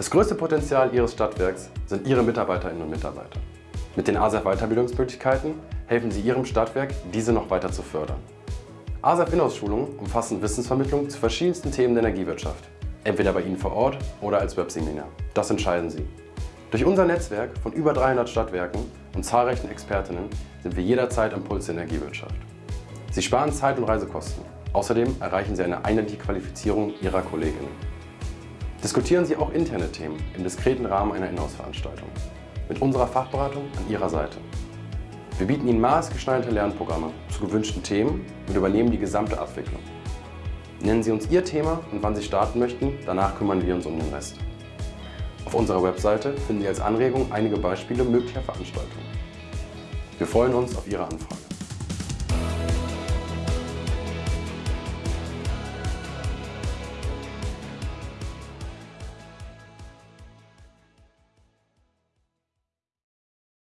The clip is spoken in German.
Das größte Potenzial Ihres Stadtwerks sind Ihre Mitarbeiterinnen und Mitarbeiter. Mit den ASEF Weiterbildungsmöglichkeiten helfen Sie Ihrem Stadtwerk, diese noch weiter zu fördern. ASEF Inhouse-Schulungen umfassen Wissensvermittlung zu verschiedensten Themen der Energiewirtschaft. Entweder bei Ihnen vor Ort oder als Webseminar. Das entscheiden Sie. Durch unser Netzwerk von über 300 Stadtwerken und zahlreichen Expertinnen sind wir jederzeit am Puls der Energiewirtschaft. Sie sparen Zeit und Reisekosten. Außerdem erreichen Sie eine einheitliche Qualifizierung Ihrer Kolleginnen. Diskutieren Sie auch interne Themen im diskreten Rahmen einer Inhouse-Veranstaltung. Mit unserer Fachberatung an Ihrer Seite. Wir bieten Ihnen maßgeschneiderte Lernprogramme zu gewünschten Themen und übernehmen die gesamte Abwicklung. Nennen Sie uns Ihr Thema und wann Sie starten möchten, danach kümmern wir uns um den Rest. Auf unserer Webseite finden Sie als Anregung einige Beispiele möglicher Veranstaltungen. Wir freuen uns auf Ihre Anfrage.